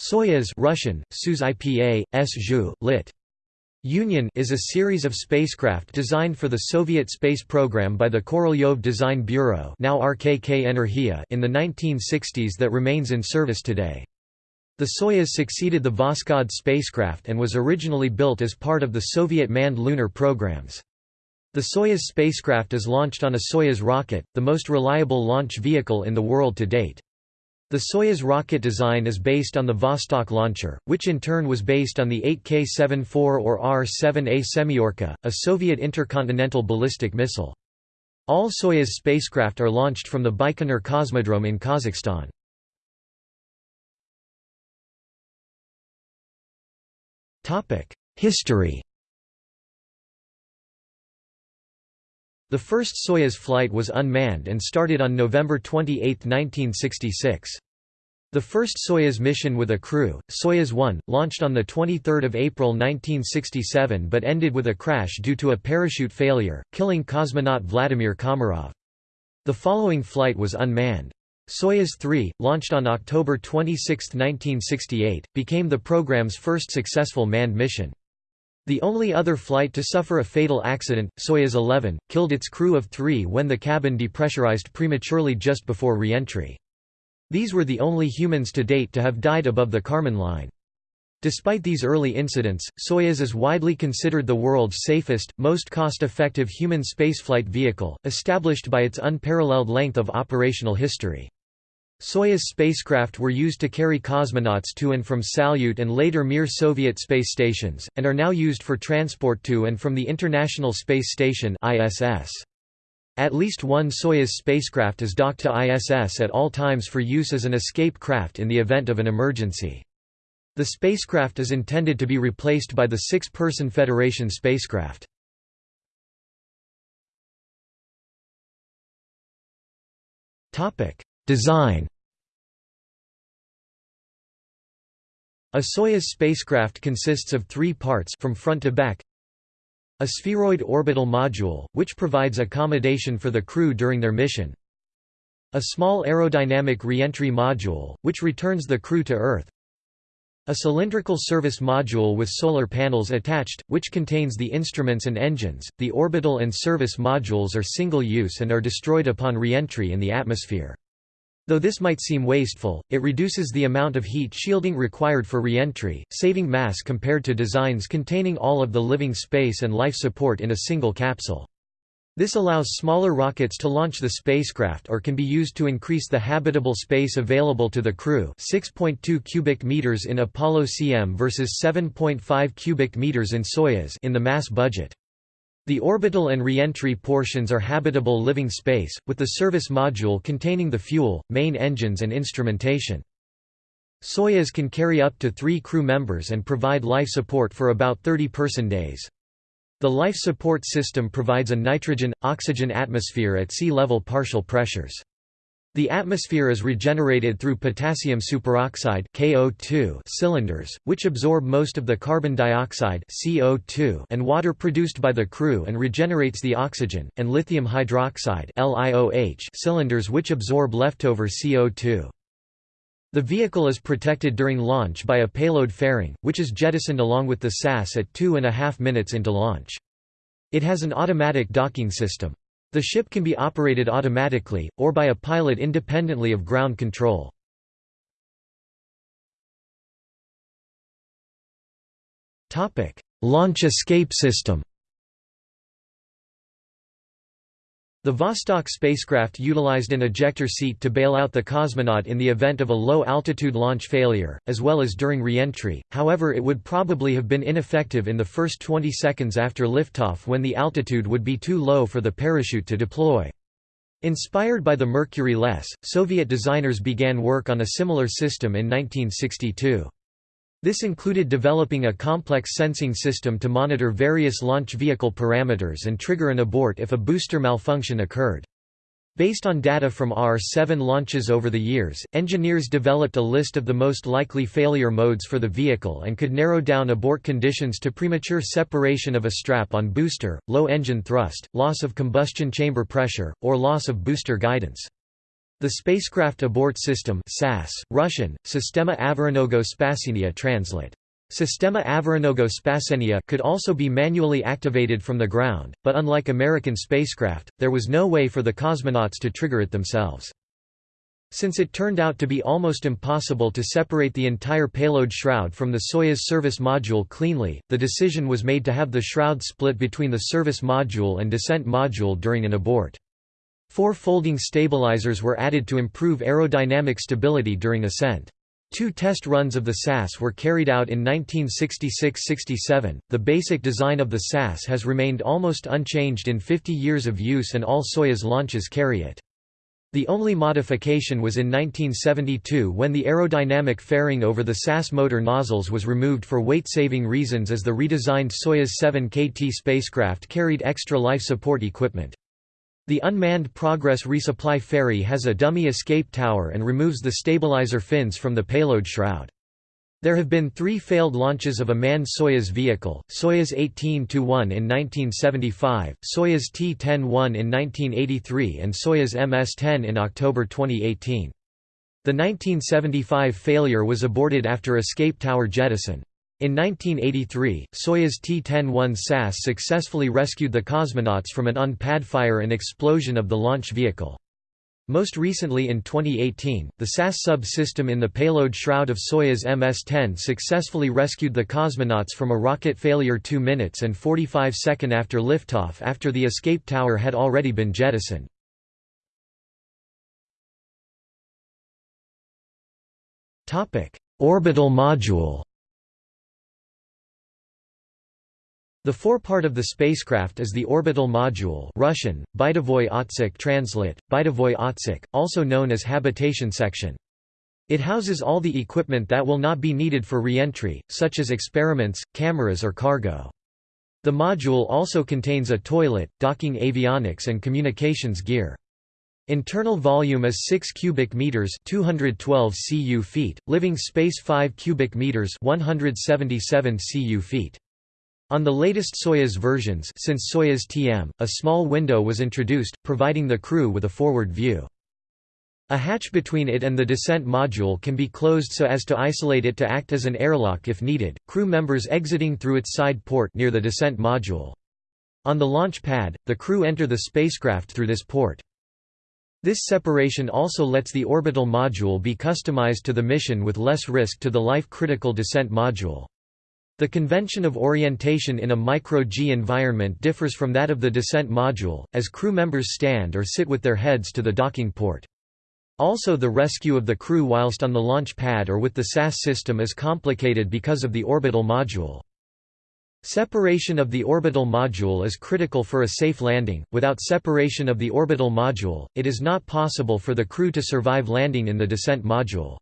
Soyuz Russian, Suz IPA, lit. Union is a series of spacecraft designed for the Soviet space program by the Korolyov Design Bureau now RKK Energia in the 1960s that remains in service today. The Soyuz succeeded the Voskhod spacecraft and was originally built as part of the Soviet manned lunar programs. The Soyuz spacecraft is launched on a Soyuz rocket, the most reliable launch vehicle in the world to date. The Soyuz rocket design is based on the Vostok launcher, which in turn was based on the 8K-74 or R-7A Semyorka, a Soviet intercontinental ballistic missile. All Soyuz spacecraft are launched from the Baikonur Cosmodrome in Kazakhstan. History The first Soyuz flight was unmanned and started on November 28, 1966. The first Soyuz mission with a crew, Soyuz 1, launched on 23 April 1967 but ended with a crash due to a parachute failure, killing cosmonaut Vladimir Komarov. The following flight was unmanned. Soyuz 3, launched on October 26, 1968, became the program's first successful manned mission. The only other flight to suffer a fatal accident, Soyuz 11, killed its crew of three when the cabin depressurized prematurely just before re-entry. These were the only humans to date to have died above the Kármán line. Despite these early incidents, Soyuz is widely considered the world's safest, most cost-effective human spaceflight vehicle, established by its unparalleled length of operational history. Soyuz spacecraft were used to carry cosmonauts to and from Salyut and later Mir Soviet space stations, and are now used for transport to and from the International Space Station ISS. At least one Soyuz spacecraft is docked to ISS at all times for use as an escape craft in the event of an emergency. The spacecraft is intended to be replaced by the six-person Federation spacecraft. Design A Soyuz spacecraft consists of three parts from front to back. A spheroid orbital module, which provides accommodation for the crew during their mission. A small aerodynamic reentry module, which returns the crew to Earth. A cylindrical service module with solar panels attached, which contains the instruments and engines. The orbital and service modules are single use and are destroyed upon reentry in the atmosphere. Though this might seem wasteful, it reduces the amount of heat shielding required for reentry, saving mass compared to designs containing all of the living space and life support in a single capsule. This allows smaller rockets to launch the spacecraft or can be used to increase the habitable space available to the crew 6.2 cubic meters in Apollo CM versus 7.5 cubic meters in Soyuz in the mass budget. The orbital and reentry portions are habitable living space, with the service module containing the fuel, main engines and instrumentation. Soyuz can carry up to three crew members and provide life support for about 30 person days. The life support system provides a nitrogen-oxygen atmosphere at sea level partial pressures. The atmosphere is regenerated through potassium superoxide (KO2) cylinders, which absorb most of the carbon dioxide (CO2) and water produced by the crew and regenerates the oxygen, and lithium hydroxide (LiOH) cylinders which absorb leftover CO2. The vehicle is protected during launch by a payload fairing, which is jettisoned along with the SAS at two and a half minutes into launch. It has an automatic docking system. The ship can be operated automatically, or by a pilot independently of ground control. Launch escape system The Vostok spacecraft utilized an ejector seat to bail out the cosmonaut in the event of a low-altitude launch failure, as well as during re-entry, however it would probably have been ineffective in the first 20 seconds after liftoff when the altitude would be too low for the parachute to deploy. Inspired by the Mercury LES, Soviet designers began work on a similar system in 1962. This included developing a complex sensing system to monitor various launch vehicle parameters and trigger an abort if a booster malfunction occurred. Based on data from R-7 launches over the years, engineers developed a list of the most likely failure modes for the vehicle and could narrow down abort conditions to premature separation of a strap on booster, low engine thrust, loss of combustion chamber pressure, or loss of booster guidance. The spacecraft abort system SAS, Russian, Sistema Avoronogo Spasenia translate. Sistema Spasenia could also be manually activated from the ground, but unlike American spacecraft, there was no way for the cosmonauts to trigger it themselves. Since it turned out to be almost impossible to separate the entire payload shroud from the Soyuz service module cleanly, the decision was made to have the shroud split between the service module and descent module during an abort. Four folding stabilizers were added to improve aerodynamic stability during ascent. Two test runs of the SAS were carried out in 1966–67. The basic design of the SAS has remained almost unchanged in 50 years of use and all Soyuz launches carry it. The only modification was in 1972 when the aerodynamic fairing over the SAS motor nozzles was removed for weight-saving reasons as the redesigned Soyuz 7 KT spacecraft carried extra life support equipment. The unmanned Progress resupply ferry has a dummy escape tower and removes the stabilizer fins from the payload shroud. There have been three failed launches of a manned Soyuz vehicle, Soyuz 18-1 in 1975, Soyuz T-10-1 in 1983 and Soyuz MS-10 in October 2018. The 1975 failure was aborted after escape tower jettison. In 1983, Soyuz T-10-1 SAS successfully rescued the cosmonauts from an on-pad fire and explosion of the launch vehicle. Most recently in 2018, the SAS sub-system in the payload shroud of Soyuz MS-10 successfully rescued the cosmonauts from a rocket failure 2 minutes and 45 seconds after liftoff after the escape tower had already been jettisoned. Orbital module The forepart of the spacecraft is the orbital module Russian, Bytovoy Otsek translate, Bytovoy Otsek, also known as habitation section. It houses all the equipment that will not be needed for re-entry, such as experiments, cameras or cargo. The module also contains a toilet, docking avionics and communications gear. Internal volume is 6 cubic meters, 212 cu feet, living space 5 cubic meters, 177 cu feet. On the latest Soyuz versions since Soyuz TM, a small window was introduced, providing the crew with a forward view. A hatch between it and the descent module can be closed so as to isolate it to act as an airlock if needed, crew members exiting through its side port near the descent module. On the launch pad, the crew enter the spacecraft through this port. This separation also lets the orbital module be customized to the mission with less risk to the life-critical descent module. The convention of orientation in a micro-G environment differs from that of the descent module, as crew members stand or sit with their heads to the docking port. Also the rescue of the crew whilst on the launch pad or with the SAS system is complicated because of the orbital module. Separation of the orbital module is critical for a safe landing. Without separation of the orbital module, it is not possible for the crew to survive landing in the descent module.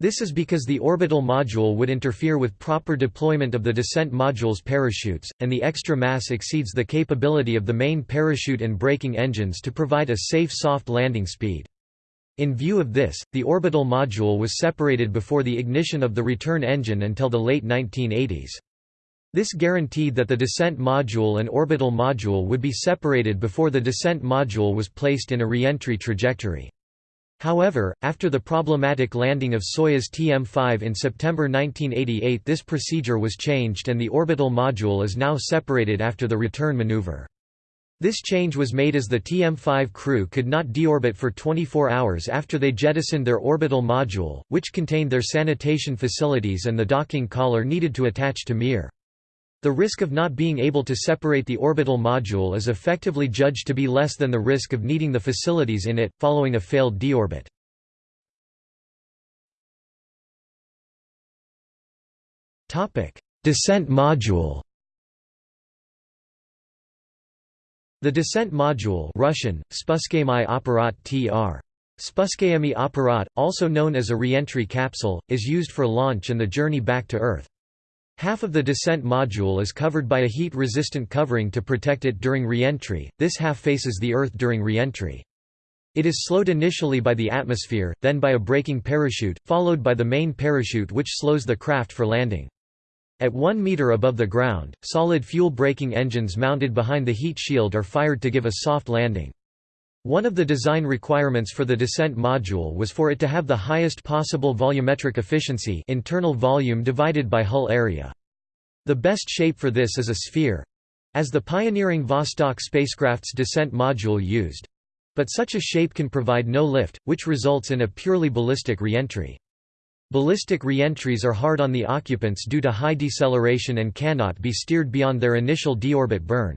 This is because the orbital module would interfere with proper deployment of the descent module's parachutes, and the extra mass exceeds the capability of the main parachute and braking engines to provide a safe soft landing speed. In view of this, the orbital module was separated before the ignition of the return engine until the late 1980s. This guaranteed that the descent module and orbital module would be separated before the descent module was placed in a re-entry trajectory. However, after the problematic landing of Soyuz TM-5 in September 1988 this procedure was changed and the orbital module is now separated after the return maneuver. This change was made as the TM-5 crew could not deorbit for 24 hours after they jettisoned their orbital module, which contained their sanitation facilities and the docking collar needed to attach to Mir. The risk of not being able to separate the orbital module is effectively judged to be less than the risk of needing the facilities in it, following a failed deorbit. Descent module The descent module Russian, Apparat tr. Apparat, also known as a reentry capsule, is used for launch and the journey back to Earth. Half of the descent module is covered by a heat-resistant covering to protect it during re-entry, this half faces the Earth during re-entry. It is slowed initially by the atmosphere, then by a braking parachute, followed by the main parachute which slows the craft for landing. At 1 meter above the ground, solid fuel braking engines mounted behind the heat shield are fired to give a soft landing. One of the design requirements for the descent module was for it to have the highest possible volumetric efficiency internal volume divided by hull area. The best shape for this is a sphere—as the pioneering Vostok spacecraft's descent module used. But such a shape can provide no lift, which results in a purely ballistic reentry. Ballistic reentries are hard on the occupants due to high deceleration and cannot be steered beyond their initial deorbit burn.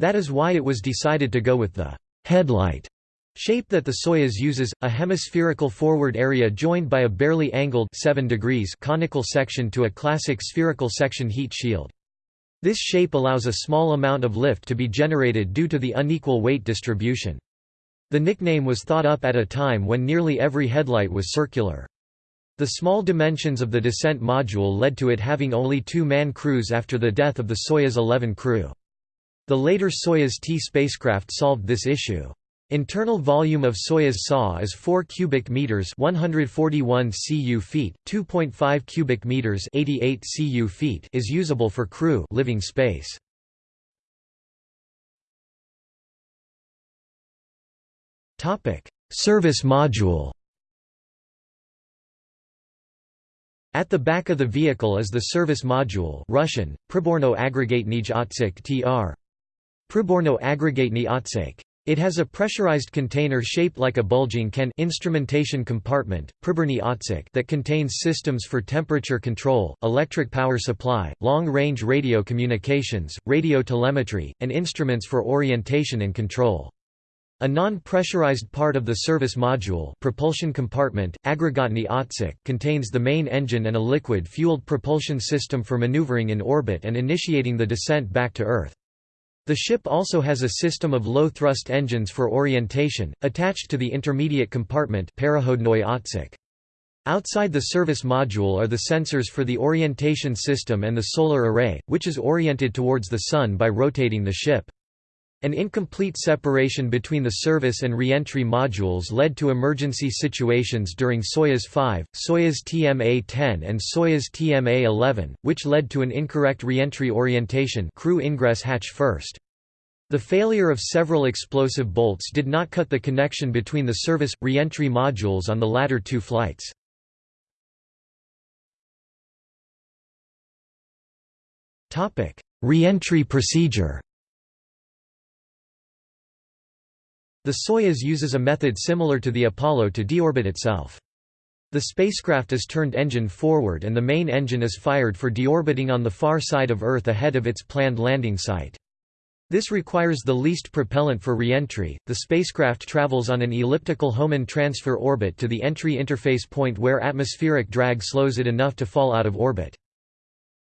That is why it was decided to go with the headlight shape that the Soyuz uses, a hemispherical forward area joined by a barely angled 7 degrees conical section to a classic spherical section heat shield. This shape allows a small amount of lift to be generated due to the unequal weight distribution. The nickname was thought up at a time when nearly every headlight was circular. The small dimensions of the descent module led to it having only two-man crews after the death of the Soyuz 11 crew. The later Soyuz T spacecraft solved this issue. Internal volume of Soyuz SA is 4 cubic meters, 141 cu feet, 2.5 cubic meters, 88 cu feet is usable for crew living space. Topic: Service module. At the back of the vehicle is the service module, Russian: Priborno aggregatny otsek tr. Priborno aggregatny otsek. It has a pressurized container shaped like a bulging can instrumentation compartment, Priborny otsek that contains systems for temperature control, electric power supply, long-range radio communications, radio telemetry, and instruments for orientation and control. A non-pressurized part of the service module propulsion compartment, aggregatny otsek contains the main engine and a liquid-fueled propulsion system for maneuvering in orbit and initiating the descent back to Earth. The ship also has a system of low-thrust engines for orientation, attached to the intermediate compartment Outside the service module are the sensors for the orientation system and the solar array, which is oriented towards the Sun by rotating the ship. An incomplete separation between the service and reentry modules led to emergency situations during Soyuz 5, Soyuz TMA-10 and Soyuz TMA-11, which led to an incorrect reentry orientation crew ingress hatch first. The failure of several explosive bolts did not cut the connection between the service, reentry modules on the latter two flights. Reentry procedure The Soyuz uses a method similar to the Apollo to deorbit itself. The spacecraft is turned engine forward and the main engine is fired for deorbiting on the far side of Earth ahead of its planned landing site. This requires the least propellant for reentry. The spacecraft travels on an elliptical Hohmann transfer orbit to the entry interface point where atmospheric drag slows it enough to fall out of orbit.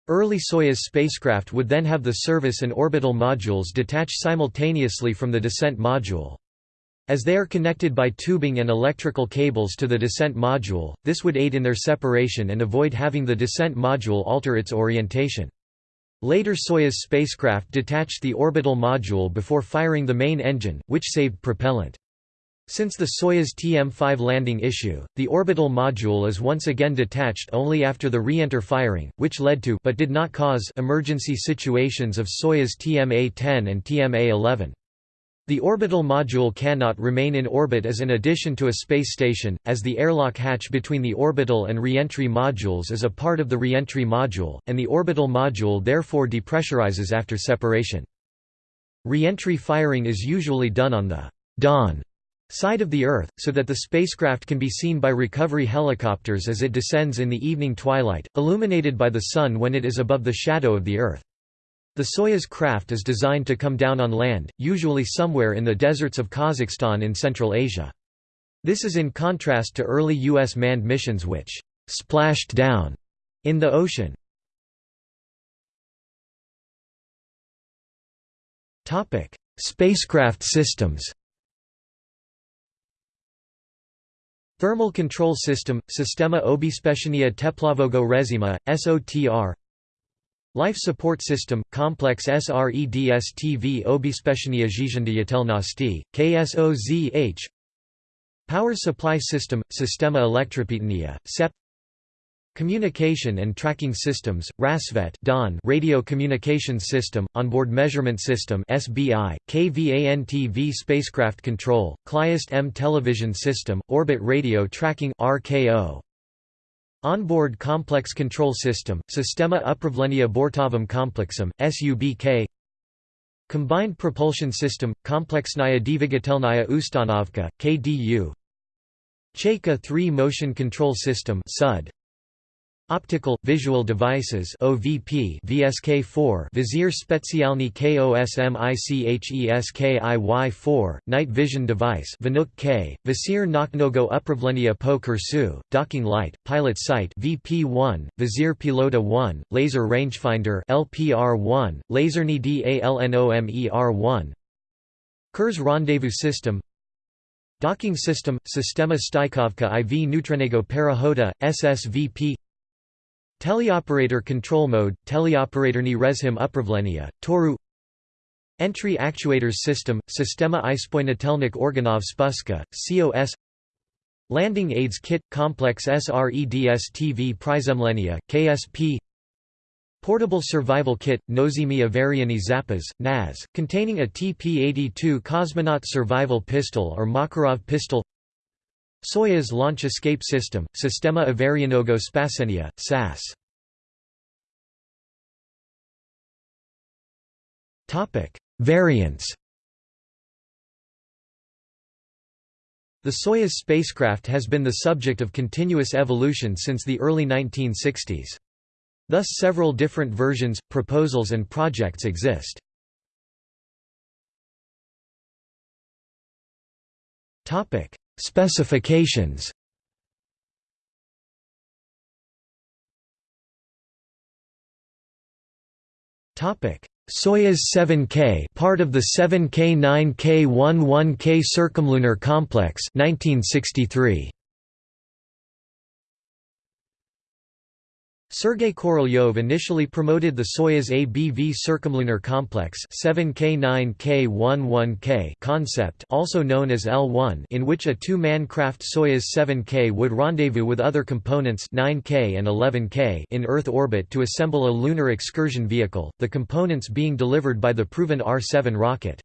Early Soyuz spacecraft would then have the service and orbital modules detach simultaneously from the descent module. As they are connected by tubing and electrical cables to the descent module, this would aid in their separation and avoid having the descent module alter its orientation. Later Soyuz spacecraft detached the orbital module before firing the main engine, which saved propellant. Since the Soyuz TM-5 landing issue, the orbital module is once again detached only after the re-enter firing, which led to but did not cause emergency situations of Soyuz TMA-10 and TMA-11. The orbital module cannot remain in orbit as an addition to a space station, as the airlock hatch between the orbital and reentry modules is a part of the reentry module, and the orbital module therefore depressurizes after separation. Reentry firing is usually done on the dawn side of the Earth, so that the spacecraft can be seen by recovery helicopters as it descends in the evening twilight, illuminated by the Sun when it is above the shadow of the Earth. The Soyuz craft is designed to come down on land, usually somewhere in the deserts of Kazakhstan in Central Asia. This is in contrast to early U.S. manned missions which «splashed down» in the ocean. Spacecraft systems Thermal Control System – Sistema Obezpieczenia Teplowego Reżimu, SOTR Life Support System – Complex SREDSTV Obezpieczenia Życiodietelności, KSOZH Power Supply System – Sistema Elektropełnia, SEP Communication and Tracking Systems, RASVET DON. Radio Communications System, Onboard Measurement System SBI, KVANTV Spacecraft Control, CLIAST M Television System, Orbit Radio Tracking RKO. Onboard Complex Control System, Sistema Upravlenia Bortovым Komplexem, SUBK Combined Propulsion System, Komplexnaya Dvigatelnaya Ustanovka, KDU Chayka 3 Motion Control System SUD Optical Visual Devices OVP VSK4 Vizier Specjalny KOSMICHESKIY4 Night Vision Device Vinuk K Vizier Noknogo Upravlenia po Kursu Docking Light Pilot Sight VP1 Vizier Pilota 1 Laser Rangefinder LPR1 Laserny DALNOMER1 Kurs Rendezvous System. Docking System Sistema Stykovka IV Neutronego Parahoda SSVP Teleoperator control mode, teleoperatorny rezhim upravlenia, Toru. Entry actuators system, Sistema ispojnatelnik organov spuska, COS Landing aids kit, complex SREDS TV prizemlenia, KSP Portable survival kit, Nozemi Avariany Zapas, NAZ, containing a TP-82 cosmonaut survival pistol or Makarov pistol Soyuz Launch Escape System, Sistema Avarianego Spasenia, SAS. Variants The Soyuz spacecraft has been the subject of continuous evolution since the early 1960s. Thus several different versions, proposals and projects exist. Specifications. Topic: Soyuz 7K part of the 7K9K11K circumlunar complex 1963 Sergei Korolyov initially promoted the Soyuz ABV circumlunar complex 7K9K11K concept also known as L1 in which a two-man craft Soyuz 7K would rendezvous with other components 9K and 11K in Earth orbit to assemble a lunar excursion vehicle, the components being delivered by the proven R-7 rocket.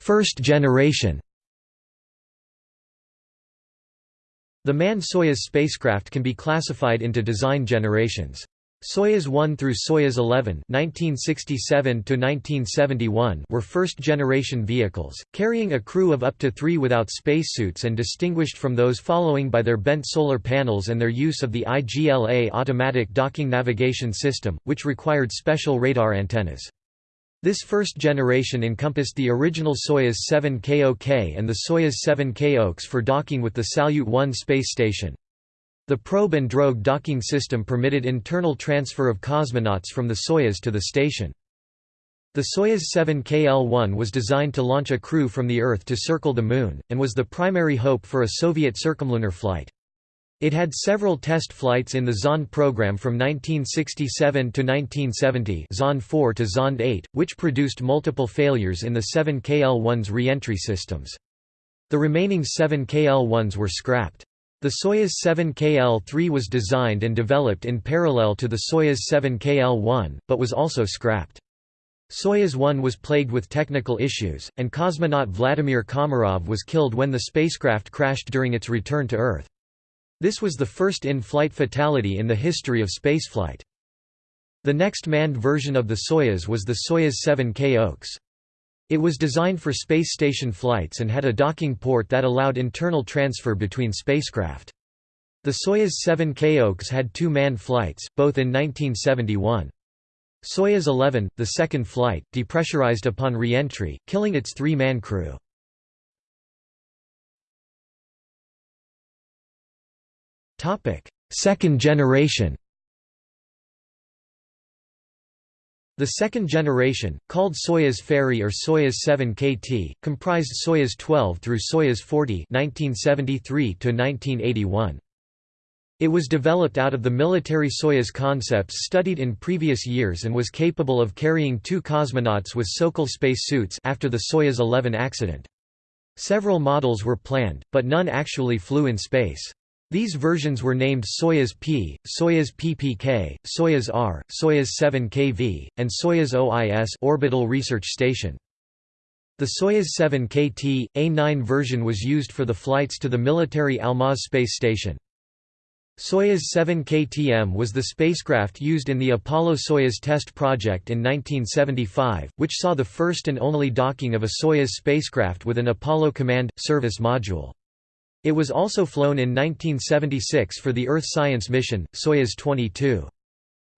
First generation The manned Soyuz spacecraft can be classified into design generations. Soyuz 1 through Soyuz 11 (1967–1971) were first-generation vehicles, carrying a crew of up to three without spacesuits and distinguished from those following by their bent solar panels and their use of the IGLA automatic docking navigation system, which required special radar antennas. This first generation encompassed the original Soyuz 7KOK and the Soyuz 7K OKS for docking with the Salyut 1 space station. The probe and drogue docking system permitted internal transfer of cosmonauts from the Soyuz to the station. The Soyuz 7KL-1 was designed to launch a crew from the Earth to circle the Moon, and was the primary hope for a Soviet circumlunar flight. It had several test flights in the Zond program from 1967 to 1970 Zond 4 to Zond 8, which produced multiple failures in the 7 KL-1's re-entry systems. The remaining 7 KL-1s were scrapped. The Soyuz 7 KL-3 was designed and developed in parallel to the Soyuz 7 KL-1, but was also scrapped. Soyuz 1 was plagued with technical issues, and cosmonaut Vladimir Komarov was killed when the spacecraft crashed during its return to Earth. This was the first in-flight fatality in the history of spaceflight. The next manned version of the Soyuz was the Soyuz 7K OKS. It was designed for space station flights and had a docking port that allowed internal transfer between spacecraft. The Soyuz 7K OKS had two manned flights, both in 1971. Soyuz 11, the second flight, depressurized upon re-entry, killing its three-man crew. Second generation The second generation, called Soyuz Ferry or Soyuz 7 KT, comprised Soyuz 12 through Soyuz 40 (1973–1981). It was developed out of the military Soyuz concepts studied in previous years and was capable of carrying two cosmonauts with Sokol space suits after the Soyuz 11 accident. Several models were planned, but none actually flew in space. These versions were named Soyuz P, Soyuz PPK, Soyuz R, Soyuz 7KV, and Soyuz OIS orbital research station. The Soyuz 7KT, A9 version was used for the flights to the military Almaz space station. Soyuz 7 KTM was the spacecraft used in the Apollo-Soyuz test project in 1975, which saw the first and only docking of a Soyuz spacecraft with an Apollo Command – Service module. It was also flown in 1976 for the Earth Science Mission, Soyuz 22.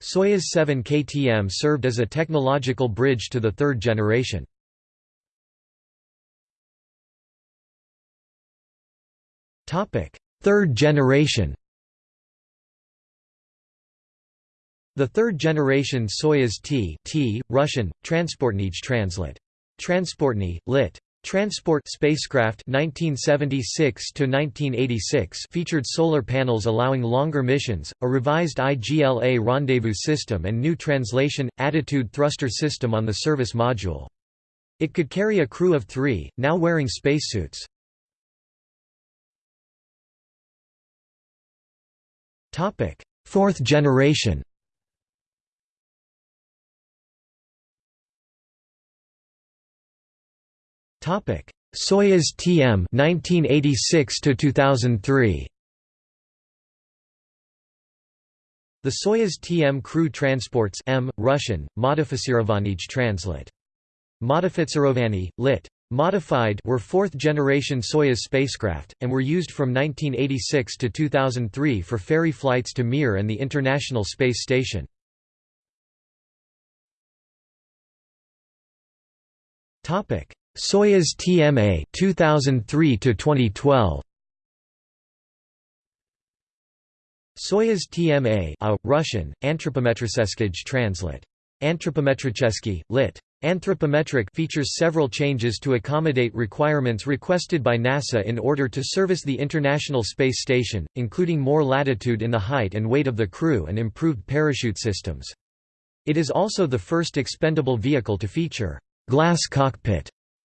Soyuz 7 KTM served as a technological bridge to the third generation. Third generation The third generation Soyuz T, T Russian, Transportnij translate. Transportny, lit. Transport spacecraft 1976 to 1986 featured solar panels allowing longer missions, a revised IGLA rendezvous system and new translation attitude thruster system on the service module. It could carry a crew of 3, now wearing spacesuits. Topic: Fourth generation Topic: Soyuz TM 1986 to 2003. The Soyuz TM crew transports M Russian Modificirovanij translate. Modificirovanny, lit. Modified were fourth-generation Soyuz spacecraft, and were used from 1986 to 2003 for ferry flights to Mir and the International Space Station. Soyuz TMA 2003 to 2012 Soyuz TMA a, Russian, Anthropometricheskij translate. Anthropometricheski, lit. Anthropometric features several changes to accommodate requirements requested by NASA in order to service the International Space Station, including more latitude in the height and weight of the crew and improved parachute systems. It is also the first expendable vehicle to feature glass cockpit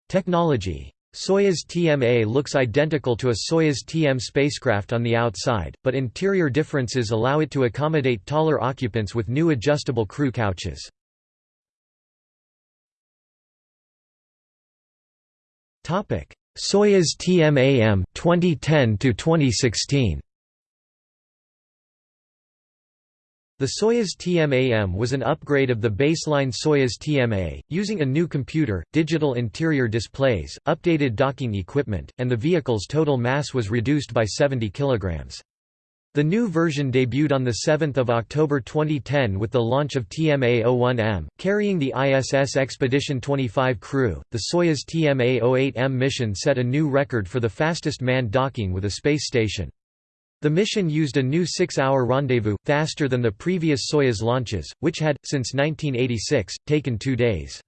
technology. Soyuz TMA looks identical to a Soyuz TM spacecraft on the outside, but interior differences allow it to accommodate taller occupants with new adjustable crew couches. Soyuz TMA-M 2010 to 2016. The Soyuz TMA-M was an upgrade of the baseline Soyuz TMA, using a new computer, digital interior displays, updated docking equipment, and the vehicle's total mass was reduced by 70 kilograms. The new version debuted on 7 October 2010 with the launch of TMA-01M, carrying the ISS Expedition 25 crew. The Soyuz TMA-08M mission set a new record for the fastest manned docking with a space station. The mission used a new six-hour rendezvous, faster than the previous Soyuz launches, which had, since 1986, taken two days.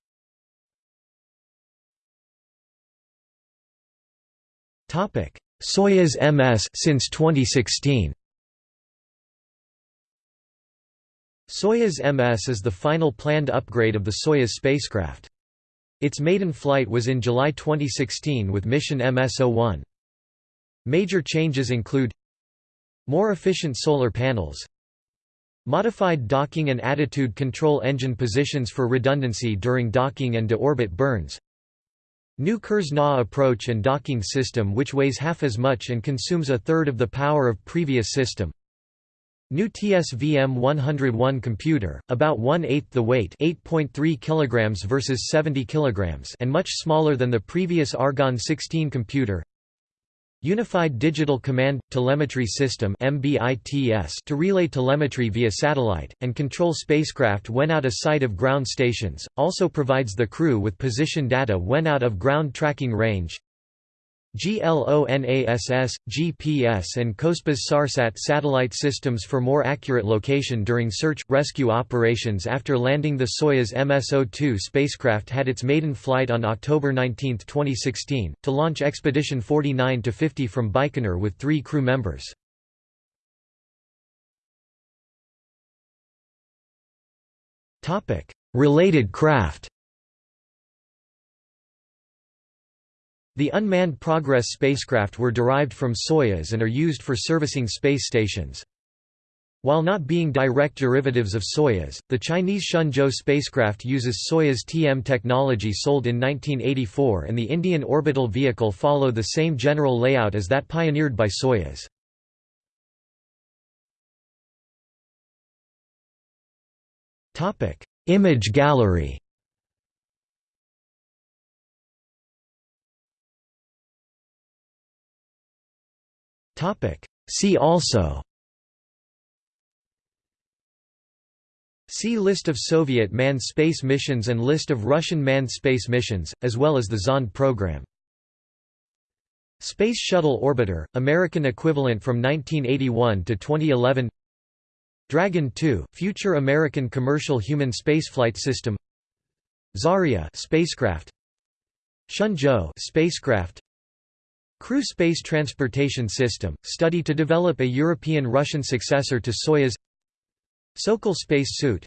Soyuz MS since 2016. Soyuz MS is the final planned upgrade of the Soyuz spacecraft. Its maiden flight was in July 2016 with mission MS-01. Major changes include More efficient solar panels Modified docking and attitude control engine positions for redundancy during docking and de-orbit burns New Kurs-NA approach and docking system which weighs half as much and consumes a third of the power of previous system New TSVM-101 computer, about one-eighth the weight 8.3 kg versus 70 kg and much smaller than the previous Argon-16 computer Unified Digital Command – Telemetry System to relay telemetry via satellite, and control spacecraft when out of sight of ground stations, also provides the crew with position data when out of ground tracking range GLONASS, GPS and COSPAS SARSAT satellite systems for more accurate location during search, rescue operations After landing the Soyuz MS-02 spacecraft had its maiden flight on October 19, 2016, to launch Expedition 49-50 from Baikonur with three crew members. Related craft The unmanned Progress spacecraft were derived from Soyuz and are used for servicing space stations. While not being direct derivatives of Soyuz, the Chinese Shenzhou spacecraft uses Soyuz TM technology sold in 1984 and the Indian orbital vehicle follow the same general layout as that pioneered by Soyuz. Image gallery See also. See List of Soviet manned space missions and List of Russian manned space missions, as well as the Zond program. Space Shuttle Orbiter, American equivalent from 1981 to 2011 Dragon 2, future American commercial human spaceflight system. Zarya spacecraft. Shenzhou spacecraft Crew Space Transportation System, study to develop a European-Russian successor to Soyuz. Sokol space suit.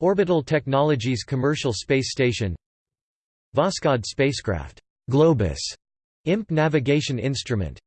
Orbital Technologies Commercial Space Station. Voskhod spacecraft. Globus, IMP navigation instrument